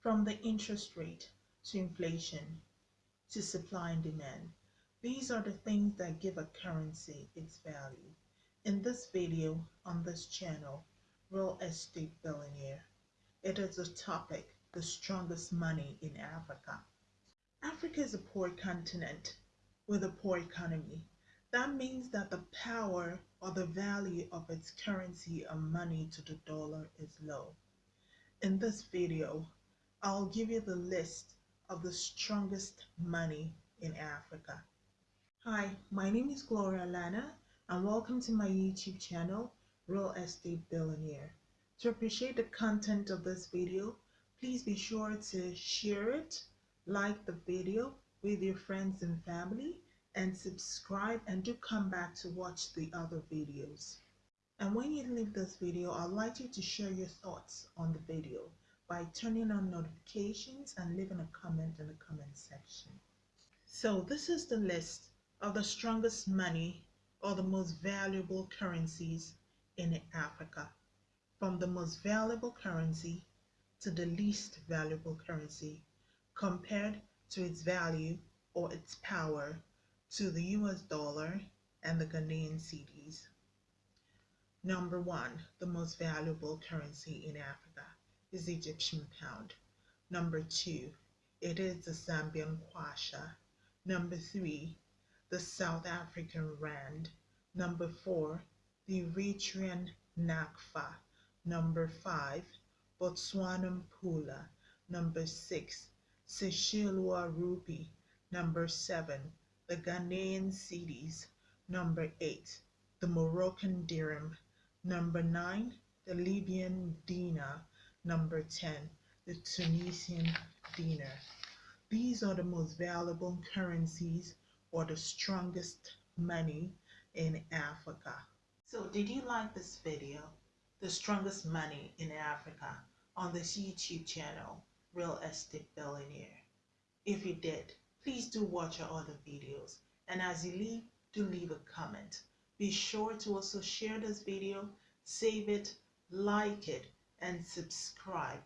From the interest rate to inflation to supply and demand, these are the things that give a currency its value. In this video on this channel, Real Estate Billionaire, it is a topic, the strongest money in Africa. Africa is a poor continent with a poor economy. That means that the power or the value of its currency or money to the dollar is low. In this video, I'll give you the list of the strongest money in Africa. Hi, my name is Gloria Lana and welcome to my YouTube channel, Real Estate Billionaire. To appreciate the content of this video, please be sure to share it, like the video with your friends and family, and subscribe and do come back to watch the other videos. And when you leave this video, I'd like you to share your thoughts on the video by turning on notifications and leaving a comment in the comment section. So this is the list of the strongest money or the most valuable currencies in Africa. From the most valuable currency to the least valuable currency compared to its value or its power to the US dollar and the Ghanaian cedis. Number one, the most valuable currency in Africa is Egyptian pound. Number two, it is the Zambian kwacha. Number three, the South African rand. Number four, the Eritrean nakfa. Number five, Botswanan pula. Number six, Seychelles rupee. Number seven, the Ghanaian cedis. Number 8, the Moroccan dirham. Number 9, the Libyan dinar. Number 10, the Tunisian dinar. These are the most valuable currencies or the strongest money in Africa. So did you like this video, the strongest money in Africa, on this YouTube channel, Real Estate Billionaire? If you did, Please do watch our other videos. And as you leave, do leave a comment. Be sure to also share this video, save it, like it, and subscribe